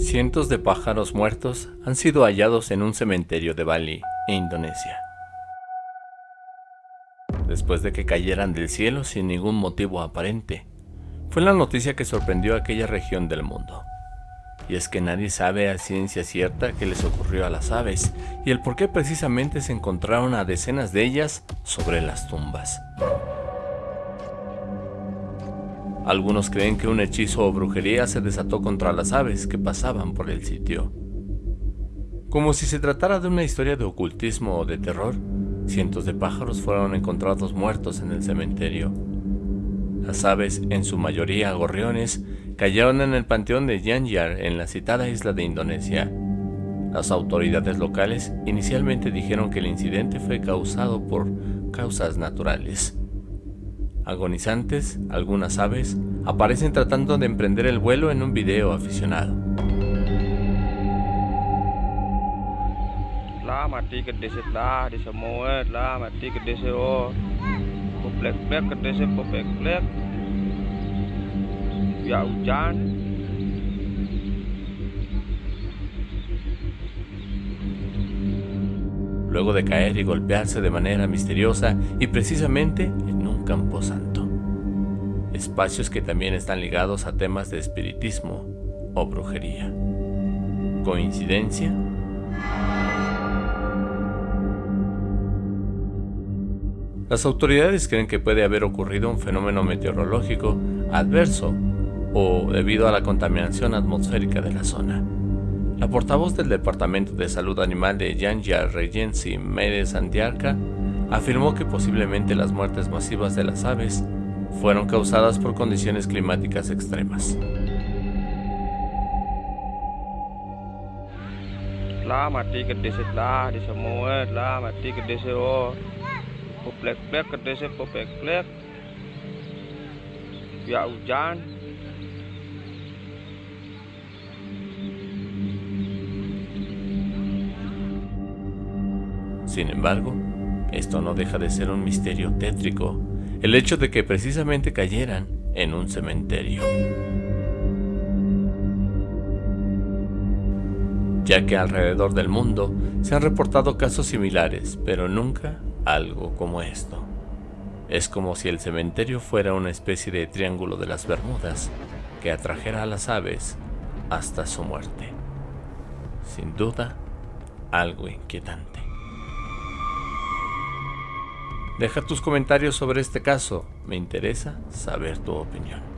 Cientos de pájaros muertos han sido hallados en un cementerio de Bali, Indonesia. Después de que cayeran del cielo sin ningún motivo aparente, fue la noticia que sorprendió a aquella región del mundo. Y es que nadie sabe a ciencia cierta qué les ocurrió a las aves y el por qué precisamente se encontraron a decenas de ellas sobre las tumbas. Algunos creen que un hechizo o brujería se desató contra las aves que pasaban por el sitio. Como si se tratara de una historia de ocultismo o de terror, cientos de pájaros fueron encontrados muertos en el cementerio. Las aves, en su mayoría gorriones, cayeron en el panteón de Yanyar en la citada isla de Indonesia. Las autoridades locales inicialmente dijeron que el incidente fue causado por causas naturales. Agonizantes, algunas aves aparecen tratando de emprender el vuelo en un video aficionado. Luego de caer y golpearse de manera misteriosa y precisamente en un campo santo espacios que también están ligados a temas de espiritismo o brujería. ¿Coincidencia? Las autoridades creen que puede haber ocurrido un fenómeno meteorológico adverso o debido a la contaminación atmosférica de la zona. La portavoz del Departamento de Salud Animal de Yanya Regency Medes Antiarca afirmó que posiblemente las muertes masivas de las aves fueron causadas por condiciones climáticas extremas. Sin embargo, esto no deja de ser un misterio tétrico el hecho de que precisamente cayeran en un cementerio. Ya que alrededor del mundo se han reportado casos similares, pero nunca algo como esto. Es como si el cementerio fuera una especie de triángulo de las Bermudas que atrajera a las aves hasta su muerte. Sin duda, algo inquietante. Deja tus comentarios sobre este caso, me interesa saber tu opinión.